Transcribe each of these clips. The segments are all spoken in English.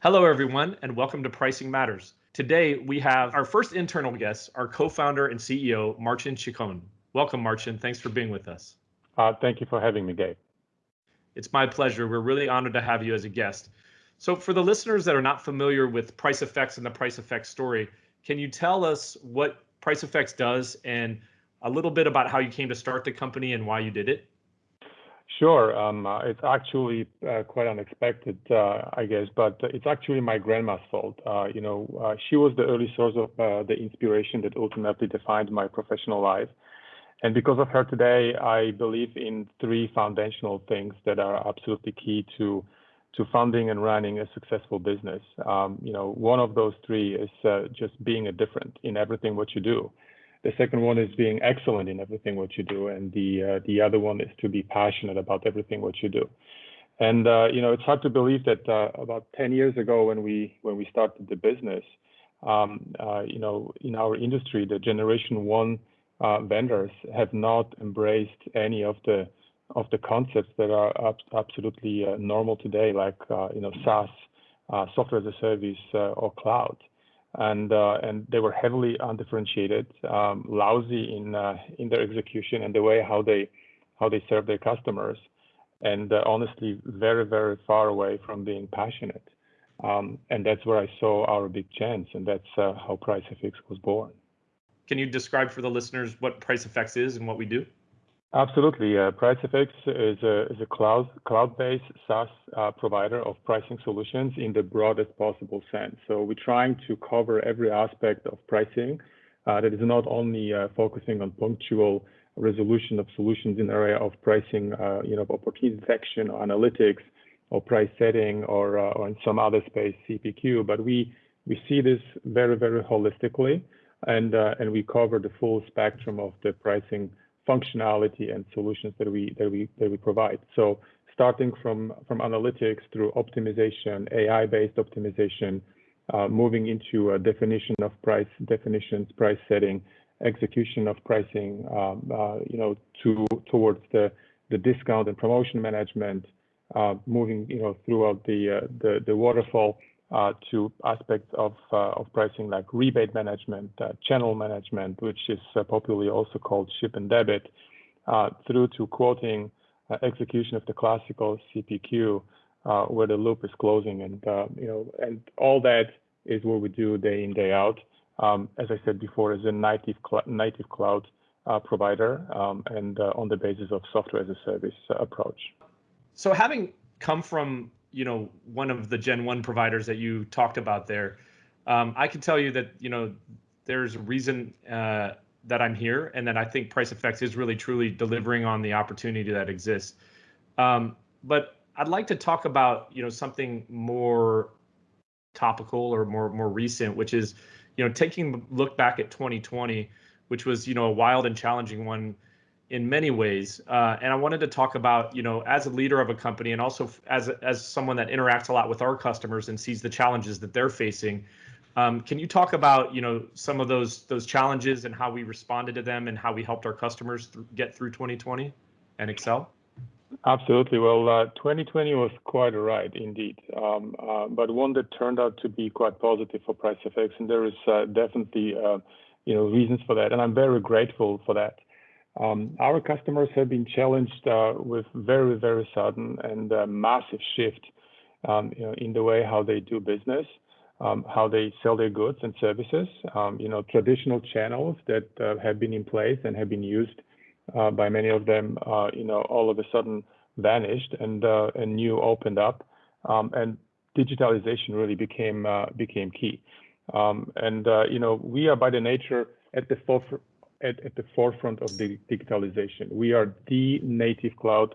Hello, everyone, and welcome to Pricing Matters. Today, we have our first internal guest, our co-founder and CEO, Marcin Cichon. Welcome, Marcin. Thanks for being with us. Uh, thank you for having me, Gabe. It's my pleasure. We're really honored to have you as a guest. So for the listeners that are not familiar with PriceFX and the PriceFX story, can you tell us what PriceFX does and a little bit about how you came to start the company and why you did it? Sure. Um, uh, it's actually uh, quite unexpected, uh, I guess, but it's actually my grandma's fault. Uh, you know, uh, she was the early source of uh, the inspiration that ultimately defined my professional life. And because of her today, I believe in three foundational things that are absolutely key to to funding and running a successful business. Um, you know, one of those three is just being a different in everything what you do. The second one is being excellent in everything what you do, and the uh, the other one is to be passionate about everything what you do. And uh, you know, it's hard to believe that uh, about 10 years ago, when we when we started the business, um, uh, you know, in our industry, the generation one uh, vendors have not embraced any of the of the concepts that are ab- absolutely uh, normal today, like you know, SaaS, software as a service, or cloud and uh, and they were heavily undifferentiated, um, lousy in uh, in their execution and the way how they how they serve their customers, and uh, honestly very very far away from being passionate. Um, and that's where I saw our big chance, and that's how PriceFX was born. Can you describe for the listeners what PriceFX is and what we do? Absolutely. Uh, PriceFX is a, is a cloud, cloud-based SaaS uh, provider of pricing solutions in the broadest possible sense. So we're trying to cover every aspect of pricing uh, that is not only uh, focusing on punctual resolution of solutions in the area of pricing, uh, you know, opportunity detection or analytics or price setting or, uh, or in some other space, CPQ, but we, we see this very, very holistically and, and we cover the full spectrum of the pricing functionality and solutions that we that we that we provide. So starting from from analytics through optimization, AI-based optimization, uh, moving into a definition of price definitions, price setting, execution of pricing, um, uh, you know, to towards the the discount and promotion management, uh, moving you know throughout the uh, the the waterfall uh, to aspects of, uh, of pricing like rebate management, uh, channel management, which is popularly also called ship and debit, through to quoting execution of the classical CPQ, where the loop is closing. And, you know, and all that is what we do day in, day out. Um, as I said before, as a native, cl native cloud uh, provider um, and uh, on the basis of software as a service uh, approach. So having come from you know one of the Gen One providers that you talked about there, um, I can tell you that you know there's a reason uh, that I'm here, and that I think PriceFX is really truly delivering on the opportunity that exists. Um, but I'd like to talk about you know something more topical or more more recent, which is you know taking a look back at 2020, which was you know a wild and challenging one in many ways. Uh, and I wanted to talk about, you know, as a leader of a company and also as as someone that interacts a lot with our customers and sees the challenges that they're facing. Um, can you talk about, you know, some of those those challenges and how we responded to them and how we helped our customers th- get through 2020 and excel? Absolutely. Well, uh, 2020 was quite a ride indeed, um, uh, but one that turned out to be quite positive for Price PriceFX, and there is uh, definitely, uh, you know, reasons for that, and I'm very grateful for that. Um, our customers have been challenged uh, with very, very sudden and uh, massive shift um, you know, in the way how they do business, um, how they sell their goods and services. Um, you know, traditional channels that uh, have been in place and have been used uh, by many of them, uh, you know, all of a sudden vanished and uh, and new opened up, um, and digitalization really became became key. Um, and you know, we are by the nature at the forefront at, at the forefront of the digitalization. We are the native cloud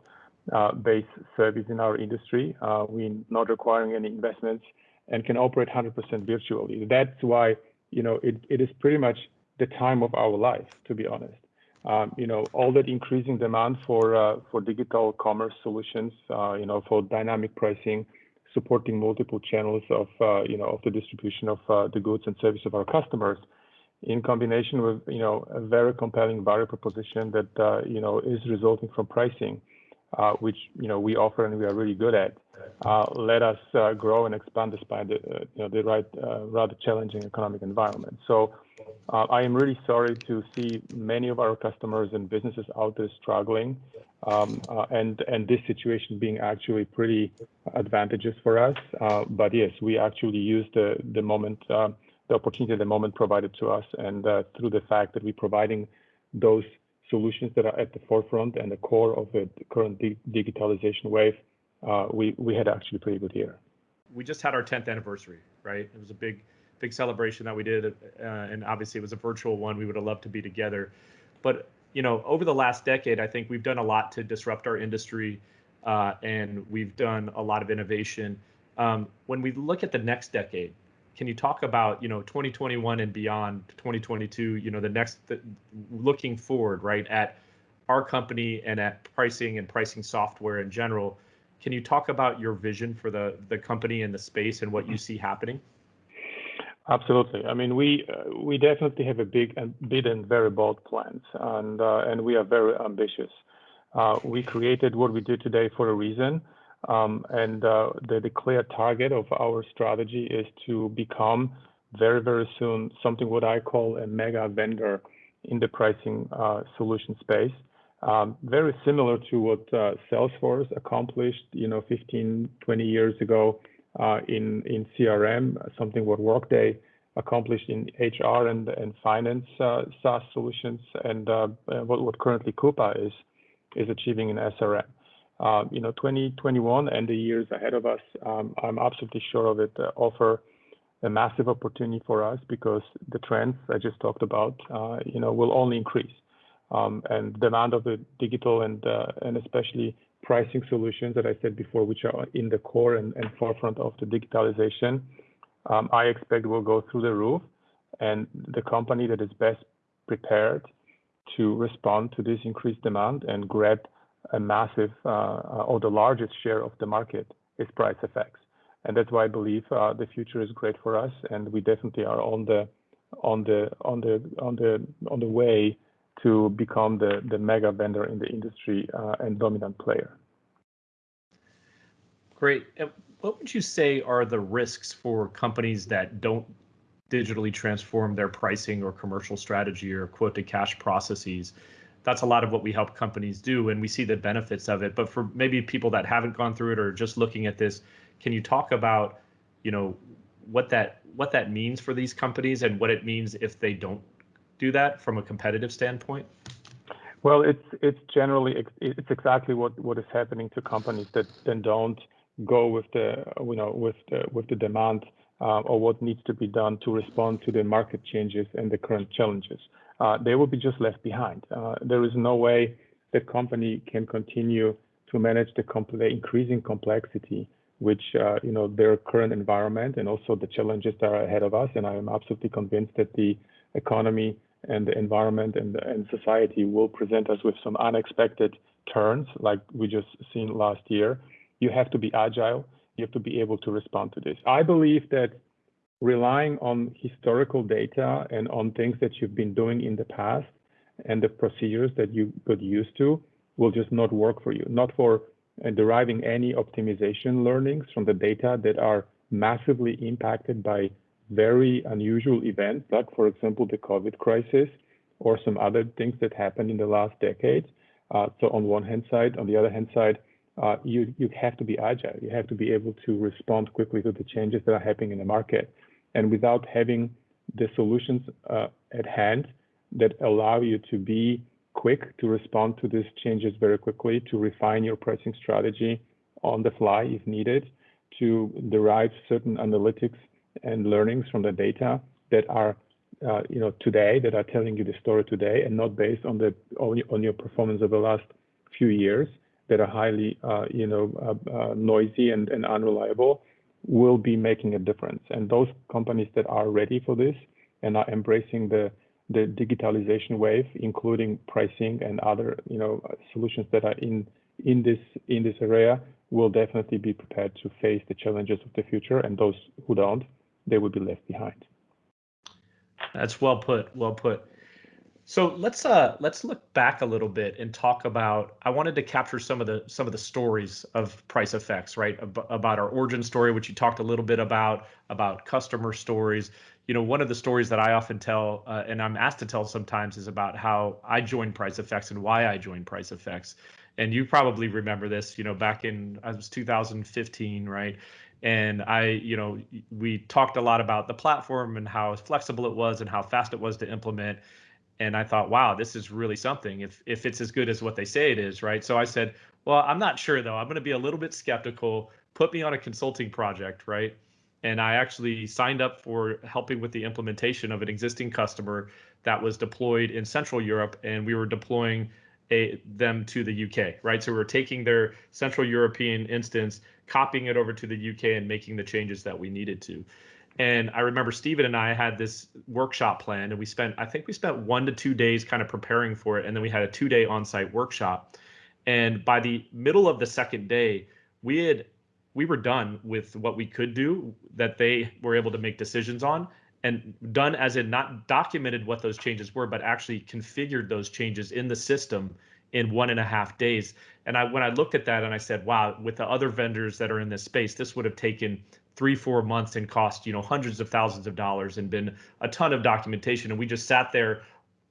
uh, based service in our industry. Uh, we're not requiring any investments and can operate 100% virtually. That's why, you know, it, it is pretty much the time of our life, to be honest. Um, you know, all that increasing demand for uh, for digital commerce solutions, uh, you know, for dynamic pricing, supporting multiple channels of, uh, you know, of the distribution of uh, the goods and service of our customers in combination with, you know, a very compelling value proposition that, uh, you know, is resulting from pricing. uh, which you know we offer and we are really good at, uh, let us grow and expand despite the you know the right rather challenging economic environment. So I am really sorry to see many of our customers and businesses out there struggling, um, and and this situation being actually pretty advantageous for us. but yes, we actually use the the moment the opportunity at the moment provided to us, and through the fact that we're providing those solutions that are at the forefront and the core of the current digitalization wave, uh, we we had actually a pretty good year. We just had our 10th anniversary, right? It was a big big celebration that we did, uh, and obviously it was a virtual one. We would have loved to be together, but you know, over the last decade, I think we've done a lot to disrupt our industry, uh, and we've done a lot of innovation. Um, when we look at the next decade, can you talk about you know 2021 and beyond 2022 you know the next looking forward right at our company and at pricing and pricing software in general? Can you talk about your vision for the the company and the space and what you see happening? Absolutely. I mean we uh, we definitely have a big and big and very bold plans and uh, and we are very ambitious. Uh, we created what we do today for a reason um, and uh, the, the clear target of our strategy is to become very, very soon something what I call a mega vendor in the pricing uh, solution space. Um, very similar to what uh, Salesforce accomplished, you know, 15, 20 years ago in in CRM, something what Workday accomplished in HR and and finance uh, SaaS solutions, and uh, what what currently Coupa is is achieving in SRM. Um, you know, 2021 and the years ahead of us, um, I'm absolutely sure of it, uh, offer a massive opportunity for us because the trends I just talked about, uh, you know, will only increase. Um, and demand of the digital and uh, and especially pricing solutions that I said before, which are in the core and, and forefront of the digitalization, um, I expect will go through the roof. And the company that is best prepared to respond to this increased demand and grab a massive uh, uh, or the largest share of the market is PriceFX. And that's why I believe uh, the future is great for us, and we definitely are on the on the on the on the on the way to become the the mega vendor in the industry and dominant player. Great. what would you say are the risks for companies that don't digitally transform their pricing or commercial strategy or quote to cash processes? That's a lot of what we help companies do and we see the benefits of it. But for maybe people that haven't gone through it or just looking at this can you talk about you know what that what that means for these companies and what it means if they don't do that from a competitive standpoint? Well it's it's generally it's exactly what what is happening to companies that then don't go with the you know with the with the demand uh, or what needs to be done to respond to the market changes and the current challenges uh, they will be just left behind. Uh, there is no way the company can continue to manage the, the increasing complexity which uh, you know their current environment and also the challenges that are ahead of us. And I am absolutely convinced that the economy and the environment and, and society will present us with some unexpected turns, like we just seen last year. You have to be agile. You have to be able to respond to this. I believe that relying on historical data and on things that you've been doing in the past and the procedures that you got used to will just not work for you, not for uh, deriving any optimization learnings from the data that are massively impacted by very unusual events, like, for example, the COVID crisis or some other things that happened in the last decade. Uh, so on one hand side, on the other hand side, uh, you, you have to be agile. You have to be able to respond quickly to the changes that are happening in the market and without having the solutions uh, at hand that allow you to be quick to respond to these changes very quickly, to refine your pricing strategy on the fly if needed, to derive certain analytics and learnings from the data that are uh, you know today that are telling you the story today and not based on the on your performance of the last few years that are highly uh, you know uh, uh noisy and, and unreliable will be making a difference. And those companies that are ready for this and are embracing the the digitalization wave, including pricing and other you know solutions that are in in this in this area, will definitely be prepared to face the challenges of the future. And those who don't, they will be left behind. That's well put. Well put. So let's uh let's look back a little bit and talk about. I wanted to capture some of the some of the stories of PriceFX, right? Ab- about our origin story, which you talked a little bit about, about customer stories. You know, one of the stories that I often tell, uh, and I'm asked to tell sometimes, is about how I joined PriceFX and why I joined PriceFX. And you probably remember this. You know, back in I was 2015, right? and I, you know, we talked a lot about the platform and how flexible it was and how fast it was to implement and I thought, wow, this is really something. If if it's as good as what they say it is, right? So I said, well, I'm not sure though. I'm going to be a little bit skeptical. Put me on a consulting project, right? And I actually signed up for helping with the implementation of an existing customer that was deployed in Central Europe, and we were deploying a, them to the UK, right? So we we're taking their Central European instance, copying it over to the UK, and making the changes that we needed to. And I remember Stephen and I had this workshop planned, and we spent, I think we spent one to two days kind of preparing for it. And then we had a two day on site workshop. And by the middle of the second day, we had, we were done with what we could do that they were able to make decisions on and done as in not documented what those changes were, but actually configured those changes in the system in one and a half days. And I, when I looked at that and I said, wow, with the other vendors that are in this space, this would have taken three four months and cost you know hundreds of thousands of dollars and been a ton of documentation. And we just sat there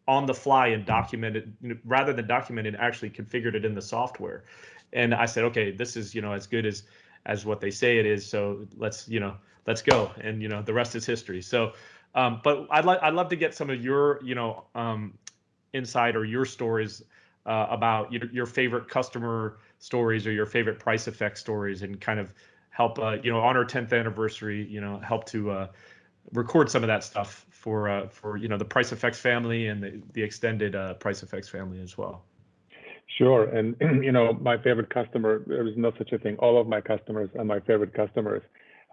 on the fly and documented you know, rather than documented actually configured it in the software. And i said okay this is you know as good as as what they say it is. So let's you know let's go. And you know the rest is history. So um, but i'd like i'd love to get some of your you know um, insight or your stories uh, about your, your favorite customer stories or your favorite PriceFX stories and kind of help uh, you know on our 10th anniversary you know help to uh, record some of that stuff for uh, for you know the PriceFX family and the, the extended uh, PriceFX family as well sure and you know my favorite customer there is no such a thing all of my customers are my favorite customers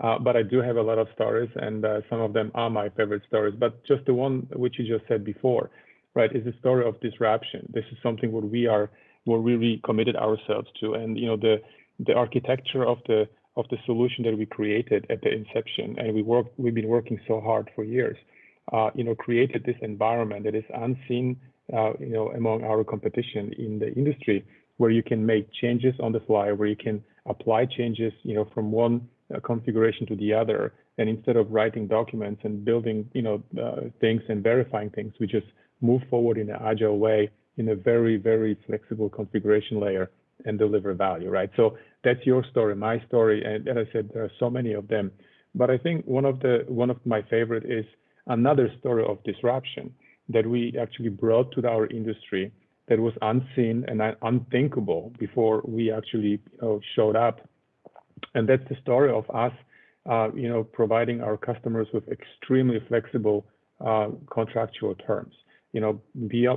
uh, but I do have a lot of stories, and uh, some of them are my favorite stories. But just the one which you just said before, right, is the story of disruption. This is something what we are, what we really committed ourselves to, and you know the the architecture of the of the solution that we created at the inception, and we work, we've been working so hard for years, uh, you know, created this environment that is unseen, uh, you know, among our competition in the industry, where you can make changes on the fly, where you can apply changes, you know, from one uh, configuration to the other, and instead of writing documents and building, you know, uh, things and verifying things, we just move forward in an agile way in a very, very flexible configuration layer and deliver value, right? So that's your story, my story, and as I said, there are so many of them. But I think one of the one of my favorite is another story of disruption that we actually brought to our industry that was unseen and unthinkable before we actually you know, showed up. And that's the story of us, uh, you know, providing our customers with extremely flexible uh, contractual terms. You know,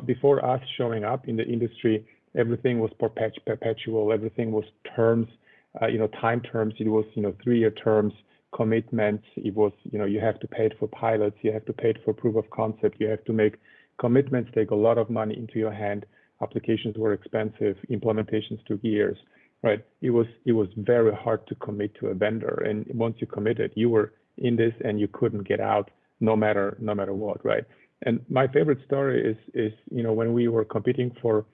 before us showing up in the industry, everything was perpetual, everything was terms, uh, you know, time terms. It was, you know, three-year terms, commitments. It was, you know, you have to pay it for pilots, you have to pay it for proof of concept, you have to make commitments, take a lot of money into your hand. Applications were expensive, implementations took years, right? It was it was very hard to commit to a vendor, and once you committed, you were in this and you couldn't get out, no matter no matter what, right? And my favorite story is is you know when we were competing for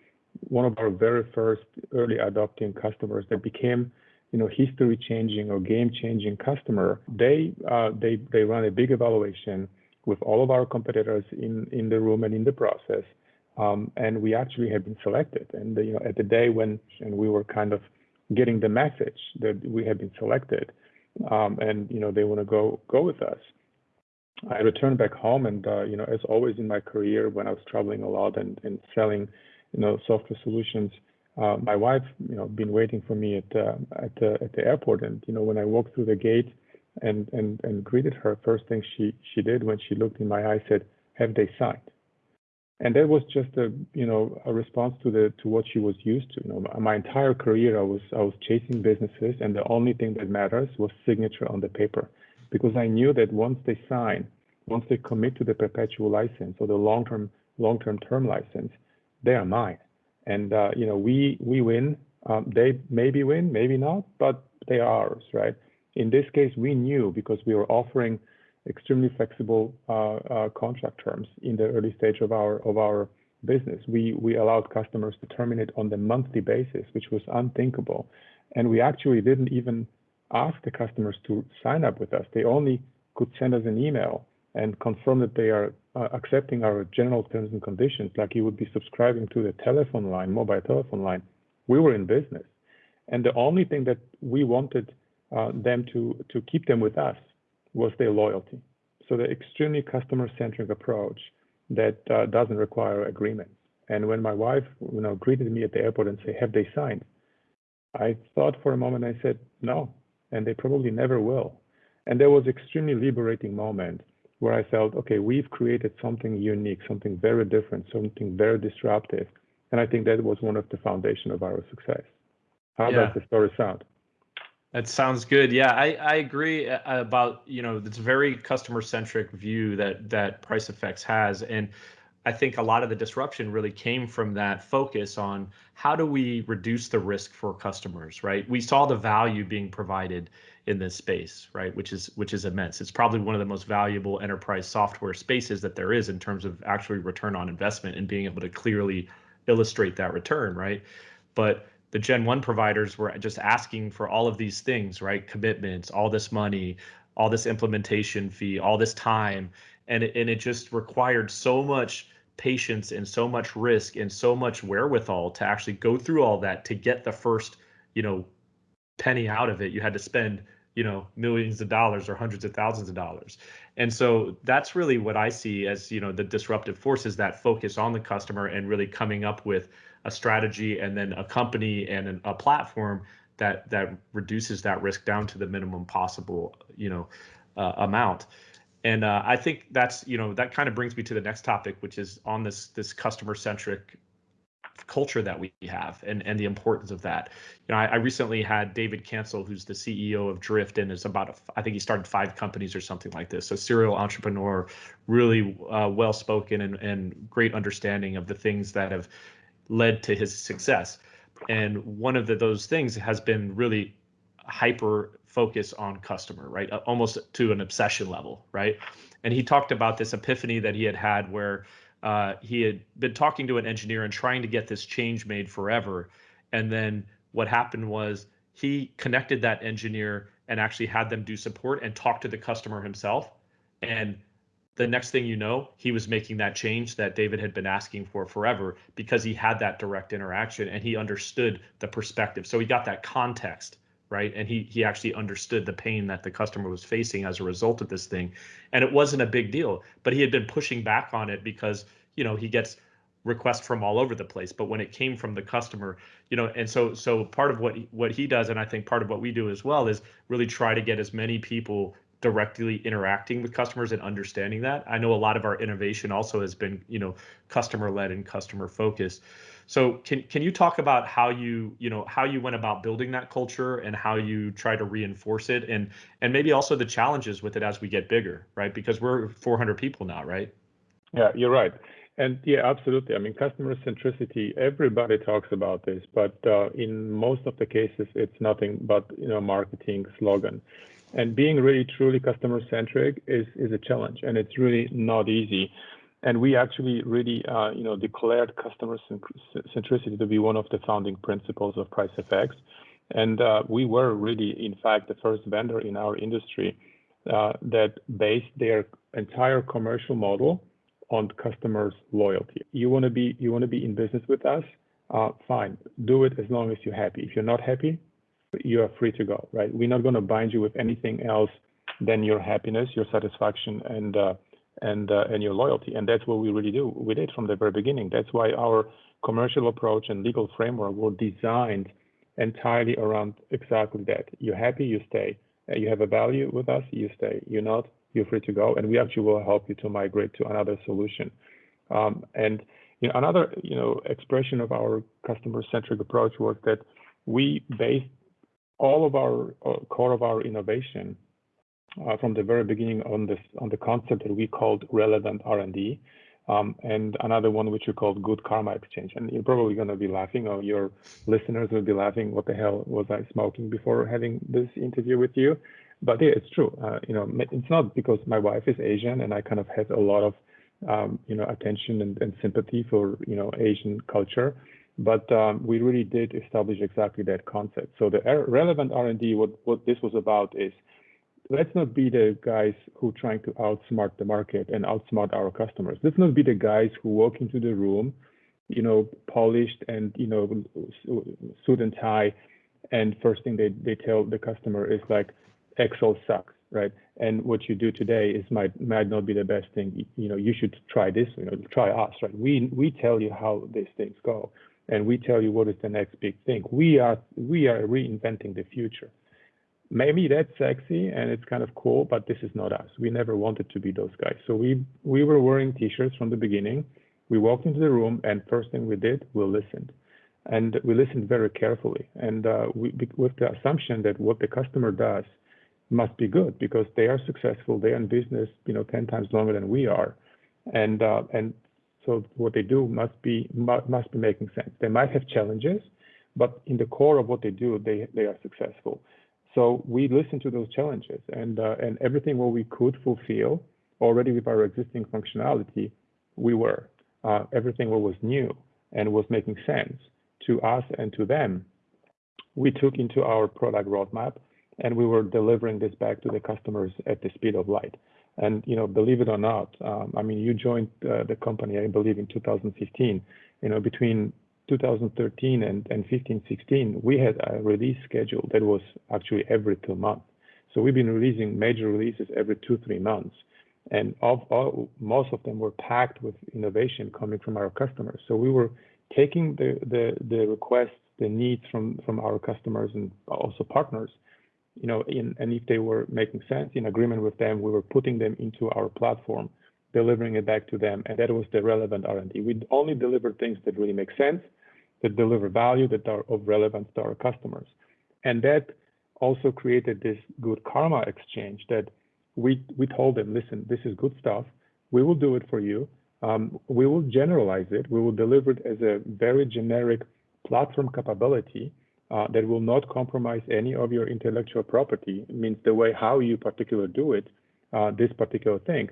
one of our very first early adopting customers that became you know history changing or game changing customer they uh, they they run a big evaluation with all of our competitors in in the room and in the process. Um, and we actually had been selected. And you know at the day when and we were kind of getting the message that we had been selected um, and you know they want to go go with us I returned back home and uh, you know as always in my career when I was traveling a lot and, and selling you know, software solutions. Uh, my wife, you know, been waiting for me at uh, at the at the airport, and you know, when I walked through the gate and and and greeted her, first thing she she did when she looked in my eyes said, "Have they signed?" And that was just a you know a response to the to what she was used to. You know, my, my entire career I was I was chasing businesses, and the only thing that matters was signature on the paper, because I knew that once they sign, once they commit to the perpetual license or the long term long term term license they are mine. And uh, you know, we we win. Um, they maybe win, maybe not, but they are ours, right? In this case, we knew because we were offering extremely flexible uh, uh, contract terms in the early stage of our of our business. We we allowed customers to terminate on the monthly basis, which was unthinkable, and we actually didn't even ask the customers to sign up with us. They only could send us an email and confirm that they are uh, accepting our general terms and conditions, like you would be subscribing to the telephone line, mobile telephone line. We were in business, and the only thing that we wanted uh, them to to keep them with us was their loyalty. So the extremely customer-centric approach that uh, doesn't require agreement. And when my wife, you know, greeted me at the airport and said, "Have they signed?" I thought for a moment. I said, "No," and they probably never will. And there was extremely liberating moment where I felt, okay, we've created something unique, something very different, something very disruptive. And I think that was one of the foundation of our success. How yeah. does the story sound? That sounds good. Yeah, I, I agree uh, about, you know, this very customer centric view that that PriceFX has. And I think a lot of the disruption really came from that focus on how do we reduce the risk for customers, right? We saw the value being provided in this space, right? Which is which is immense. It's probably one of the most valuable enterprise software spaces that there is in terms of actually return on investment and being able to clearly illustrate that return, right? But the Gen 1 providers were just asking for all of these things, right? Commitments, all this money, all this implementation fee, all this time. And it, and it just required so much patience and so much risk and so much wherewithal to actually go through all that to get the first, you know, penny out of it. You had to spend you know millions of dollars or hundreds of thousands of dollars. And so that's really what i see as you know the disruptive forces that focus on the customer and really coming up with a strategy and then a company and a platform that that reduces that risk down to the minimum possible you know uh, amount. And uh, i think that's you know that kind of brings me to the next topic which is on this this customer centric culture that we have and, and the importance of that. You know, I, I recently had David Cancel, who's the CEO of Drift, and is about, a, I think he started five companies or something like this. So serial entrepreneur, really uh, well spoken and, and great understanding of the things that have led to his success. And one of the, those things has been really hyper focus on customer, right? Almost to an obsession level, right? And he talked about this epiphany that he had had where uh, he had been talking to an engineer and trying to get this change made forever. And then what happened was he connected that engineer and actually had them do support and talk to the customer himself. And the next thing you know, he was making that change that David had been asking for forever because he had that direct interaction and he understood the perspective. So he got that context right? And he he actually understood the pain that the customer was facing as a result of this thing. And it wasn't a big deal but he had been pushing back on it because you know he gets requests from all over the place. But when it came from the customer you know and so so part of what what he does and i think part of what we do as well is really try to get as many people directly interacting with customers and understanding that. I know a lot of our innovation also has been you know customer led and customer focused so can can you talk about how you you know how you went about building that culture and how you try to reinforce it and and maybe also the challenges with it as we get bigger, right? Because we're 400 people now, right? Yeah, you're right. And yeah, absolutely. I mean, customer centricity. Everybody talks about this, but uh, in most of the cases, it's nothing but you know marketing slogan. And being really truly customer centric is is a challenge, and it's really not easy and we actually really, uh, you know, declared customer centricity to be one of the founding principles of PriceFX. And uh, we were really, in fact, the first vendor in our industry uh, that based their entire commercial model on customers' loyalty. You want to be, you want to be in business with us? Uh, fine, do it as long as you're happy. If you're not happy, you are free to go. Right? We're not going to bind you with anything else than your happiness, your satisfaction, and uh, and uh, and your loyalty. And that's what we really do. We did from the very beginning. That's why our commercial approach and legal framework were designed entirely around exactly that. You're happy, you stay. Uh, you have a value with us, you stay. You're not, you're free to go. And we actually will help you to migrate to another solution. Um, and you know, another you know expression of our customer-centric approach was that we based all of our uh, core of our innovation uh, from the very beginning on this on the concept that we called relevant R&D, um, and another one which we called good karma exchange. And you're probably going to be laughing, or your listeners will be laughing. What the hell was I smoking before having this interview with you? But yeah, it's true. Uh, you know, it's not because my wife is Asian and I kind of have a lot of um, you know, attention and, and, sympathy for, you know, Asian culture. But um, we really did establish exactly that concept. So the relevant R&D, what, what this was about is, let's not be the guys who are trying to outsmart the market and outsmart our customers. Let's not be the guys who walk into the room, you know, polished and, you know, suit and tie. And first thing they, they tell the customer is like, Excel sucks right? And what you do today is might might not be the best thing. You know, you should try this. You know, try us, right? We we tell you how these things go, and we tell you what is the next big thing. We are we are reinventing the future. Maybe that's sexy and it's kind of cool, but this is not us. We never wanted to be those guys. So we we were wearing t-shirts from the beginning. We walked into the room, and first thing we did, we listened and we listened very carefully and uh, we, with the assumption that what the customer does must be good because they are successful. They're in business, you know, 10 times longer than we are. And, uh, and so what they do must be, must be making sense. They might have challenges, but in the core of what they do, they, they are successful. So we listened to those challenges and, uh, and everything what we could fulfill already with our existing functionality, we were. Uh, everything what was new and was making sense to us and to them, we took into our product roadmap and we were delivering this back to the customers at the speed of light. And you know, believe it or not, um, I mean, you joined uh, the company, I believe, in 2015. You know, between 2013 and, and 15, 16, we had a release schedule that was actually every two months. So we've been releasing major releases every two, three months. And of all, most of them were packed with innovation coming from our customers. So we were taking the, the, the requests, the needs from, from our customers and also partners, you know, in, and if they were making sense in agreement with them, we were putting them into our platform, delivering it back to them, and that was the relevant R&D. We only deliver things that really make sense, that deliver value, that are of relevance to our customers, and that also created this good karma exchange that we we told them, listen, this is good stuff. We will do it for you. Um, we will generalize it. We will deliver it as a very generic platform capability uh, that will not compromise any of your intellectual property. It means the way how you particularly do it, uh, this particular thing.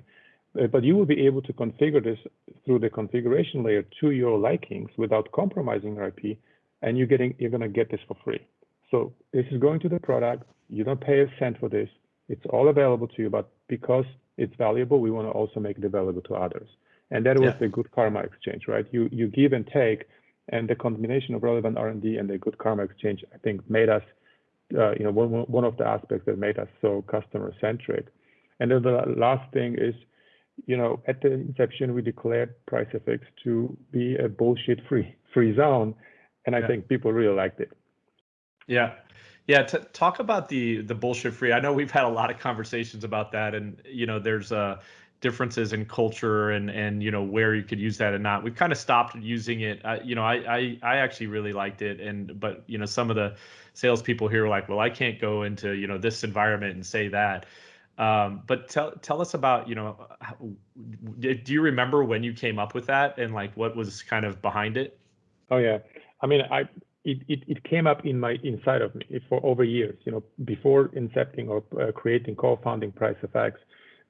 Uh, but you will be able to configure this through the configuration layer to your likings without compromising your IP, and you're getting you're gonna get this for free. So this is going to the product. You don't pay a cent for this. It's all available to you, but because it's valuable, we want to also make it available to others. And that was yeah. the good karma exchange, right? You you give and take, and the combination of relevant R&D and the good karma exchange, I think, made us, uh, you know, one, one of the aspects that made us so customer centric. And then the last thing is, you know, at the inception, we declared price PriceFX to be a bullshit free free zone, and I yeah. think people really liked it. Yeah, yeah. T- talk about the the bullshit free. I know we've had a lot of conversations about that, and you know, there's a differences in culture and and you know where you could use that and not. We've kind of stopped using it. I, you know, I, I I actually really liked it, and but you know some of the salespeople here are like, well, I can't go into you know this environment and say that. Um, but tell tell us about you know, how, do you remember when you came up with that and like what was kind of behind it? Oh yeah, I mean I it, it, it came up in my inside of me for over years. You know, before incepting or uh, creating co-founding PriceFX,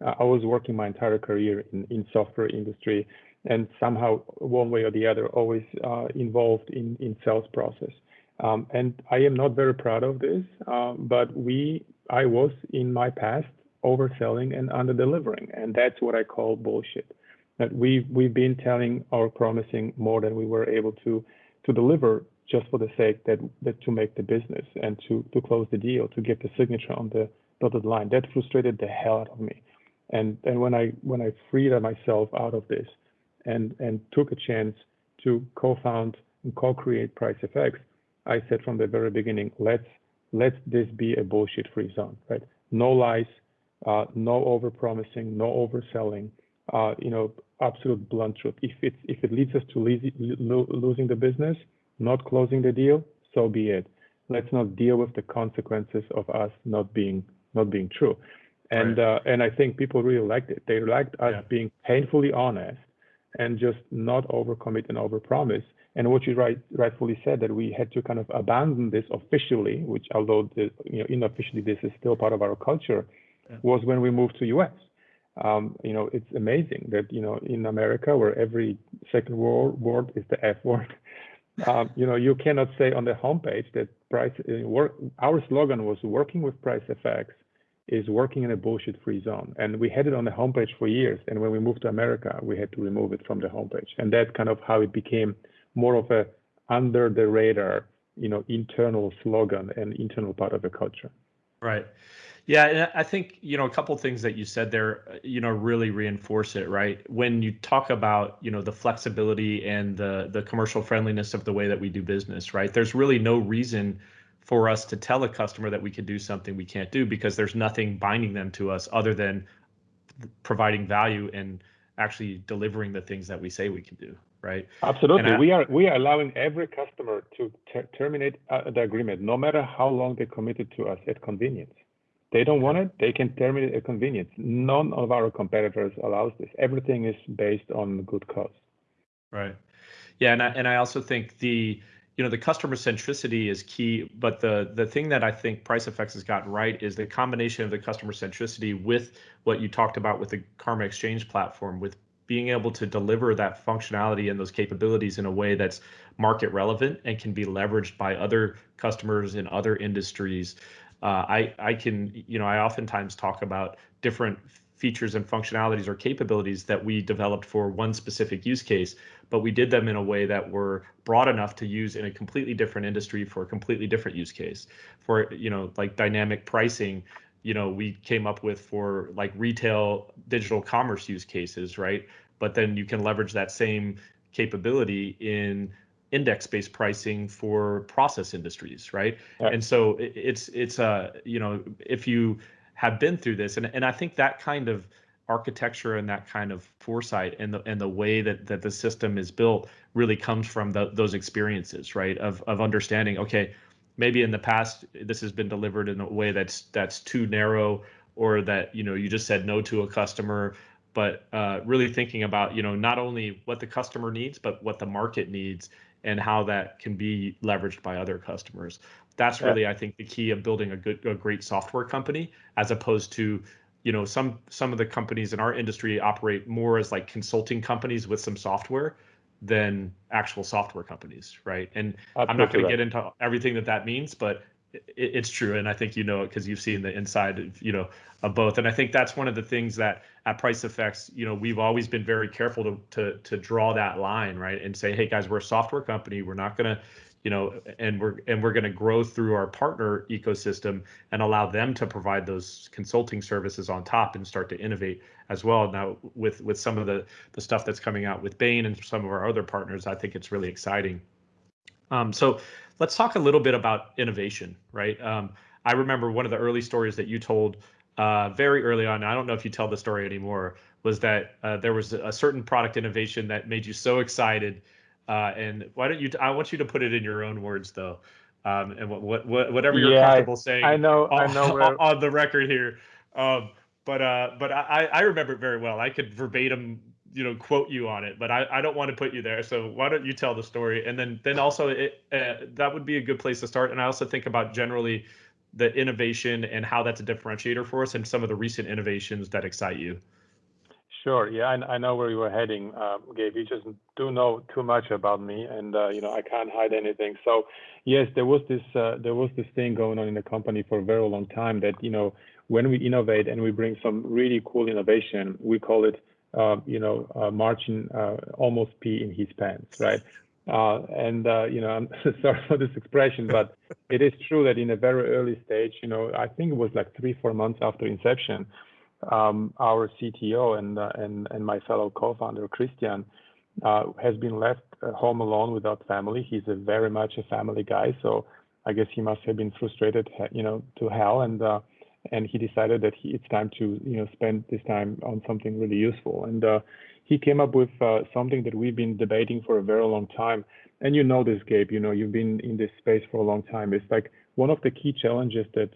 uh, I was working my entire career in, in software industry and somehow one way or the other always uh, involved in, in sales process. Um, and I am not very proud of this, um, but we, I was in my past overselling and underdelivering, and that's what I call bullshit. That we we've been telling or promising more than we were able to to deliver just for the sake that, that to make the business and to to close the deal to get the signature on the dotted line. That frustrated the hell out of me. And and when I when I freed myself out of this and and took a chance to co-found and co-create PriceFX, I said from the very beginning, let's let this be a bullshit-free zone, right? No lies, uh, no overpromising, no overselling. Uh, you know, absolute blunt truth. If it if it leads us to losing the business, not closing the deal, so be it. Let's not deal with the consequences of us not being not being true and right. uh, and I think people really liked it. They liked us yeah. being painfully honest and just not overcommit and overpromise. And what you right, rightfully said that we had to kind of abandon this officially, which although the, you know unofficially this is still part of our culture, yeah. was when we moved to US. um, you know, it's amazing that, you know, in America, where every second word is the F word, um, you know, you cannot say on the homepage that price uh, work. Our slogan was working with PriceFX is working in a bullshit-free zone, and we had it on the homepage for years. And when we moved to America, we had to remove it from the homepage, and that's kind of how it became more of a under the radar, you know, internal slogan and internal part of the culture. Right. Yeah, and I think you know a couple things that you said there, uh, you know, really reinforce it. Right, when you talk about you know the flexibility and the the commercial friendliness of the way that we do business, right? There's really no reason for us to tell a customer that we can do something we can't do because there's nothing binding them to us other than providing value and actually delivering the things that we say we can do right absolutely I, we are we are allowing every customer to ter- terminate uh, the agreement no matter how long they committed to us at convenience they don't want it, they can terminate at convenience. None of our competitors allows this. Everything is based on good cause. Right. Yeah, and I, and I also think the you know the customer centricity is key, but the the thing that I think PriceFX has gotten right is the combination of the customer centricity with what you talked about with the Karma Exchange platform, with being able to deliver that functionality and those capabilities in a way that's market relevant and can be leveraged by other customers in other industries Uh, I I can you know I oftentimes talk about different features and functionalities or capabilities that we developed for one specific use case, but we did them in a way that were broad enough to use in a completely different industry for a completely different use case. For you know like dynamic pricing, you know we came up with for like retail digital commerce use cases, right? But then you can leverage that same capability in index-based pricing for process industries, right? right. And so it's it's uh you know if you have been through this, and and I think that kind of architecture and that kind of foresight and the and the way that that the system is built really comes from the, those experiences, right? Of of understanding, okay, maybe in the past this has been delivered in a way that's that's too narrow, or that you know you just said no to a customer but uh, really thinking about you know not only what the customer needs but what the market needs and how that can be leveraged by other customers. That's really, yeah. I think, the key of building a good, a great software company, as opposed to, you know, some some of the companies in our industry operate more as like consulting companies with some software than actual software companies, right? And Absolutely I'm not going to get into everything that that means, but it's true, and I think you know it because you've seen the inside, of, you know, of both. And I think that's one of the things that at PriceFX you know, we've always been very careful to to to draw that line, right, and say, hey guys, we're a software company. We're not going to you know and we're and we're going to grow through our partner ecosystem and allow them to provide those consulting services on top and start to innovate as well now with with some of the the stuff that's coming out with Bain and some of our other partners i think it's really exciting um, so let's talk a little bit about innovation right um, i remember one of the early stories that you told uh, very early on, I don't know if you tell the story anymore, was that uh, there was a certain product innovation that made you so excited. Uh, and why don't you? I want you to put it in your own words, though, um, and what, what, whatever you're yeah, comfortable saying. I know, on, I know where... on the record here. Um, but uh, but I, I remember it very well. I could verbatim, you know, quote you on it. But I, I don't want to put you there. So why don't you tell the story? And then then also it, uh, that would be a good place to start. And I also think about generally the innovation and how that's a differentiator for us and some of the recent innovations that excite you. Sure. Yeah, I, I know where you were heading, uh, Gabe. You just do know too much about me, and uh, you know I can't hide anything. So, yes, there was this uh, there was this thing going on in the company for a very long time that you know when we innovate and we bring some really cool innovation, we call it you know uh, Marcin uh, almost pee in his pants, right? Uh, and uh, you know, I'm sorry for this expression, but it is true that in a very early stage, you know, I think it was like three, four months after inception, um, our CTO and uh, and and my fellow co-founder Christian uh, has been left home alone without family. He's a very much a family guy, so I guess he must have been frustrated, you know, to hell, and uh, and he decided that he, it's time to you know spend this time on something really useful and uh, he came up with uh, something that we've been debating for a very long time. And you know this, Gabe, you know, you've been in this space for a long time. It's like one of the key challenges that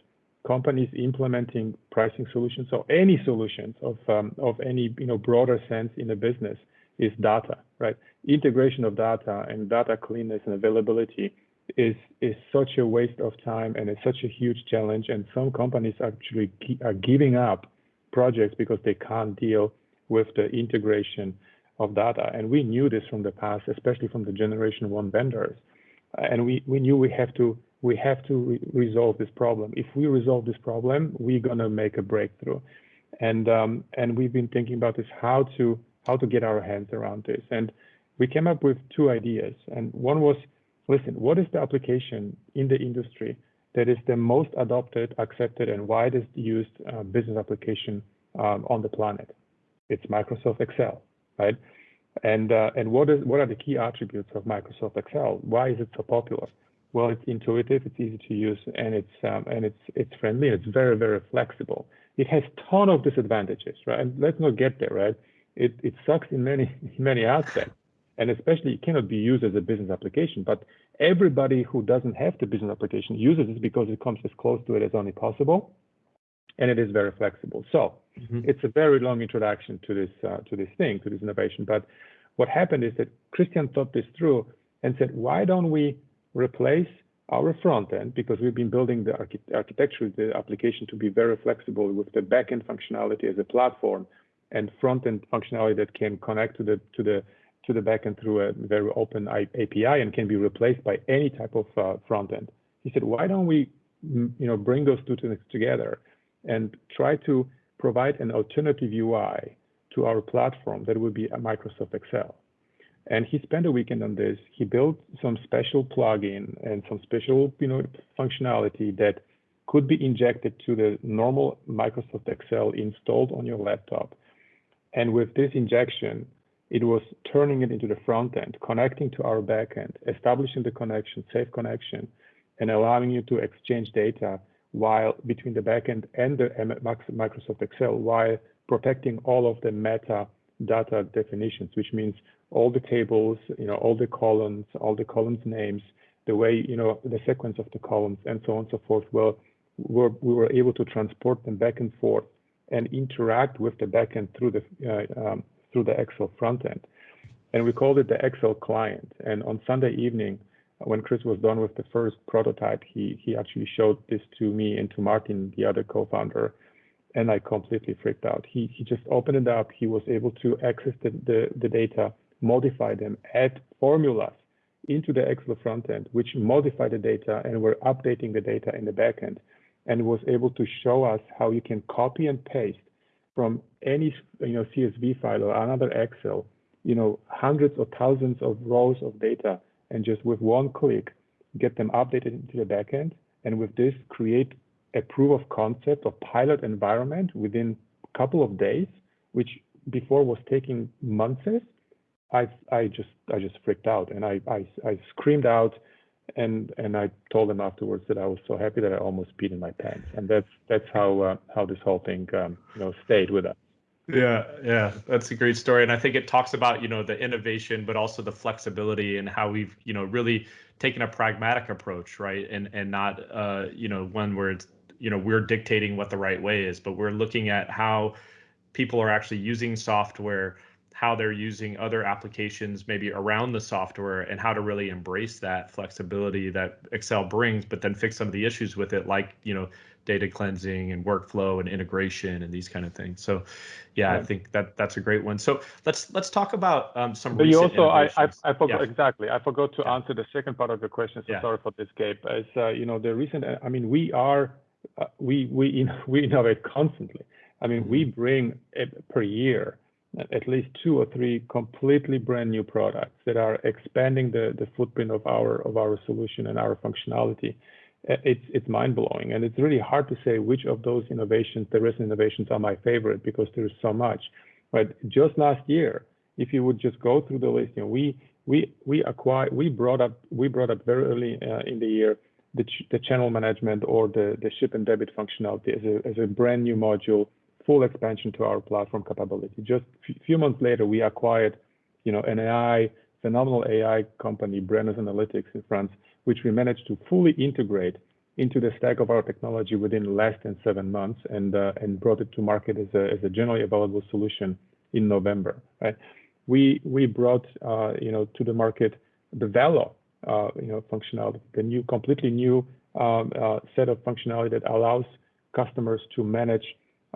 companies implementing pricing solutions or any solutions of, um, of any, you know, broader sense in a business is data, right? Integration of data and data cleanness and availability is, is such a waste of time and it's such a huge challenge. And some companies actually are giving up projects because they can't deal with the integration of data. And we knew this from the past, especially from the generation one vendors. And we, we knew we have to we have to re resolve this problem. If we resolve this problem, we're gonna make a breakthrough. And um, and we've been thinking about this how to how to get our hands around this. And we came up with two ideas. And one was, listen, what is the application in the industry that is the most adopted, accepted, and widest used uh, business application um, on the planet? It's Microsoft Excel, right? And uh, and what is what are the key attributes of Microsoft Excel? Why is it so popular? Well, it's intuitive, it's easy to use, and it's um, and it's it's friendly. It's very very flexible. It has ton of disadvantages, right? And let's not get there, right? It it sucks in many many aspects, and especially it cannot be used as a business application. But everybody who doesn't have the business application uses it because it comes as close to it as only possible, and it is very flexible. So mm-hmm. it's a very long introduction to this uh, to this thing to this innovation. But what happened is that Christian thought this through and said, why don't we replace our front end because we've been building the archi architecture, the application to be very flexible with the backend functionality as a platform and front end functionality that can connect to the to the to the backend through a very open API and can be replaced by any type of uh, front end. He said, why don't we, you know, bring those two things together and try to provide an alternative UI to our platform that would be a Microsoft Excel. And he spent a weekend on this. He built some special plugin and some special, you know, functionality that could be injected to the normal Microsoft Excel installed on your laptop. And with this injection, it was turning it into the front end, connecting to our backend, establishing the connection, safe connection, and allowing you to exchange data while between the backend and the Microsoft Excel while protecting all of the meta data definitions, which means all the tables, you know, all the columns, all the columns names, the way, you know, the sequence of the columns and so on and so forth. Well, we're, we were able to transport them back and forth and interact with the backend through the uh, um, through the Excel front end. And we called it the Excel client. And on Sunday evening, when Chris was done with the first prototype, he he actually showed this to me and to Martin, the other co-founder, and I completely freaked out. He he just opened it up. He was able to access the the, the data modify them, add formulas into the Excel front end, which modify the data and we're updating the data in the backend and was able to show us how you can copy and paste from any you know CSV file or another Excel, you know, hundreds or thousands of rows of data and just with one click get them updated into the backend. And with this create a proof of concept or pilot environment within a couple of days, which before was taking months. I I just I just freaked out and I I, I screamed out and and I told them afterwards that I was so happy that I almost peed in my pants. And that's that's how uh, how this whole thing um, you know stayed with us. Yeah, yeah, that's a great story, and I think it talks about you know the innovation, but also the flexibility and how we've you know really taken a pragmatic approach, right, and and not uh, you know one where it's you know we're dictating what the right way is, but we're looking at how people are actually using software how they're using other applications maybe around the software and how to really embrace that flexibility that Excel brings, but then fix some of the issues with it, like you know data cleansing and workflow and integration and these kind of things. So, yeah, yeah. I think that that's a great one. So let's let's talk about um, some. But you also, I I, I forgot yeah. exactly. I forgot to yeah. answer the second part of your question. So sorry for this, Gabe. As uh, you know, the recent. I mean, we are uh, we we we innovate constantly. I mean, mm-hmm. we bring per year at least two or three completely brand new products that are expanding the, the footprint of our of our solution and our functionality. It's it's mind blowing, and it's really hard to say which of those innovations, the recent innovations, are my favorite because there's so much. But just last year, if you would just go through the list, you know, we we we acquired, we brought up we brought up very early uh, in the year the, ch the channel management or the the ship and debit functionality as a as a brand new module full expansion to our platform capability. Just a few months later, we acquired, you know, an AI, phenomenal AI company, Brennus Analytics in France, which we managed to fully integrate into the stack of our technology within less than seven months and uh, and brought it to market as a, as a generally available solution in November. Right? We we brought uh, you know to the market the Velo uh, you know functionality, the new completely new um, set of functionality that allows customers to manage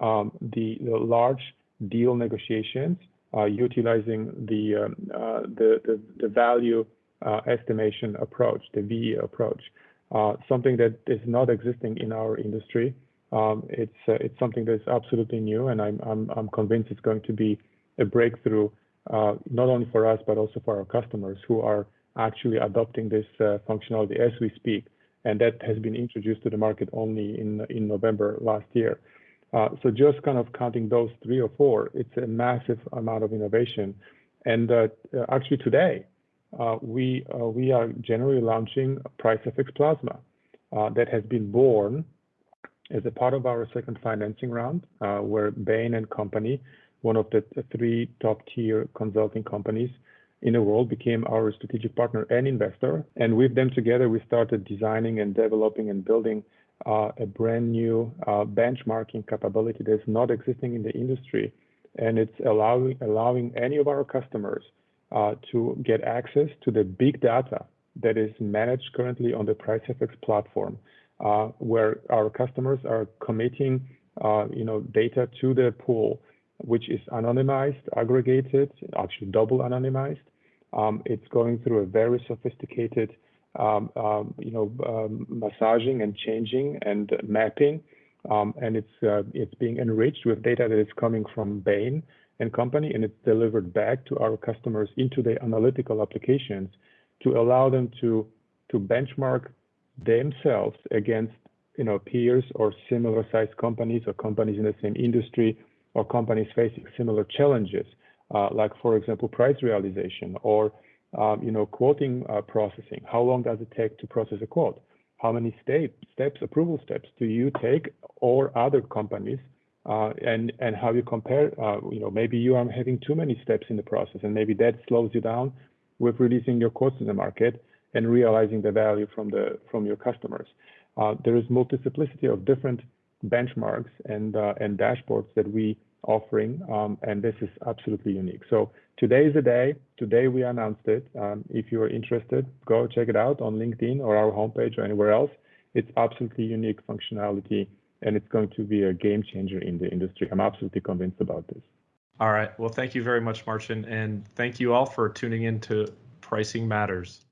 um, the, the large deal negotiations uh, utilizing the, um, uh, the, the, the value uh, estimation approach, the VE approach, something that is not existing in our industry. Um, it's it's something that's absolutely new, and I'm I'm I'm convinced it's going to be a breakthrough not only for us but also for our customers who are actually adopting this functionality as we speak and that has been introduced to the market only in in November last year. Uh, so just kind of counting those three or four, it's a massive amount of innovation. And uh, actually today, uh, we uh, we are generally launching PriceFX Plasma uh, that has been born as a part of our second financing round, uh, where Bain and Company, one of the three top-tier consulting companies in the world, became our strategic partner and investor. And with them together, we started designing and developing and building uh, a brand new uh, benchmarking capability that's not existing in the industry. And it's allowing, allowing any of our customers uh, to get access to the big data that is managed currently on the PriceFX platform, uh, where our customers are committing uh, you know, data to the pool, which is anonymized, aggregated, actually double anonymized. Um, it's going through a very sophisticated um, um, you know, um, massaging and changing and mapping. and it's uh, it's being enriched with data that is coming from Bain and company, and it's delivered back to our customers into the analytical applications to allow them to to benchmark themselves against you know peers or similar sized companies or companies in the same industry or companies facing similar challenges, uh, like for example price realization or um, you know, quoting uh, processing. How long does it take to process a quote? How many step, steps, approval steps do you take or other companies? Uh, and and how you compare, uh, you know, maybe you are having too many steps in the process, and maybe that slows you down with releasing your quotes in the market and realizing the value from the from your customers. Uh, there is multiplicity of different benchmarks and uh, and dashboards that we offering, um, and this is absolutely unique. So today is the day. Today we announced it. Um, if you are interested, go check it out on LinkedIn or our homepage or anywhere else. It's absolutely unique functionality, and it's going to be a game changer in the industry. I'm absolutely convinced about this. All right. Well, thank you very much, Marcin. and thank you all for tuning in to Pricing Matters.